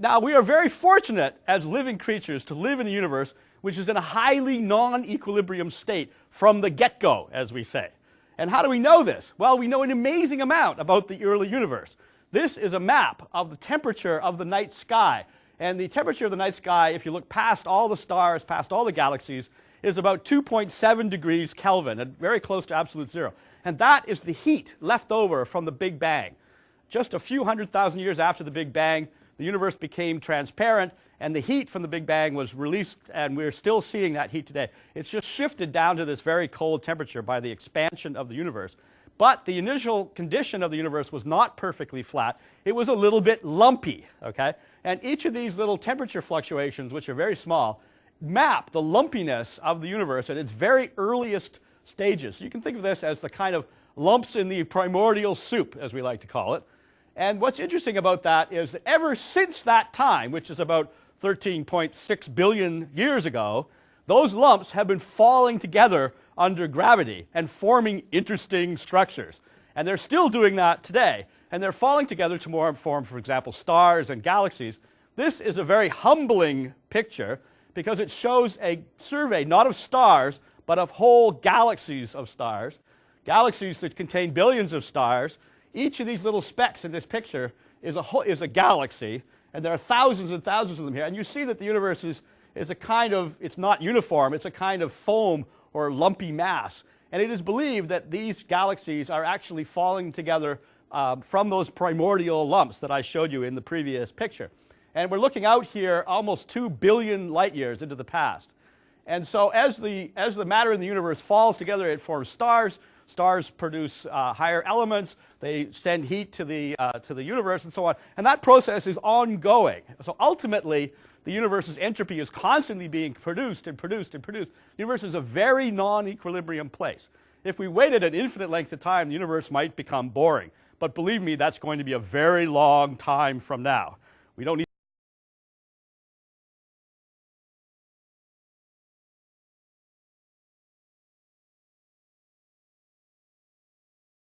Now, we are very fortunate as living creatures to live in a universe which is in a highly non-equilibrium state from the get-go, as we say. And how do we know this? Well, we know an amazing amount about the early universe. This is a map of the temperature of the night sky. And the temperature of the night sky, if you look past all the stars, past all the galaxies, is about 2.7 degrees Kelvin, very close to absolute zero. And that is the heat left over from the Big Bang. Just a few hundred thousand years after the Big Bang, the universe became transparent and the heat from the Big Bang was released and we're still seeing that heat today. It's just shifted down to this very cold temperature by the expansion of the universe. But the initial condition of the universe was not perfectly flat. It was a little bit lumpy, okay? And each of these little temperature fluctuations, which are very small, map the lumpiness of the universe at its very earliest stages. You can think of this as the kind of lumps in the primordial soup, as we like to call it. And what's interesting about that is that ever since that time, which is about 13.6 billion years ago, those lumps have been falling together under gravity and forming interesting structures. And they're still doing that today. And they're falling together to form, for example, stars and galaxies. This is a very humbling picture because it shows a survey not of stars, but of whole galaxies of stars, galaxies that contain billions of stars. Each of these little specks in this picture is a, is a galaxy, and there are thousands and thousands of them here. And you see that the universe is, is a kind of, it's not uniform, it's a kind of foam or lumpy mass. And it is believed that these galaxies are actually falling together uh, from those primordial lumps that I showed you in the previous picture. And we're looking out here almost 2 billion light years into the past. And so as the, as the matter in the universe falls together, it forms stars. Stars produce uh, higher elements. They send heat to the, uh, to the universe and so on. And that process is ongoing. So ultimately, the universe's entropy is constantly being produced and produced and produced. The universe is a very non-equilibrium place. If we waited an infinite length of time, the universe might become boring. But believe me, that's going to be a very long time from now. We don't need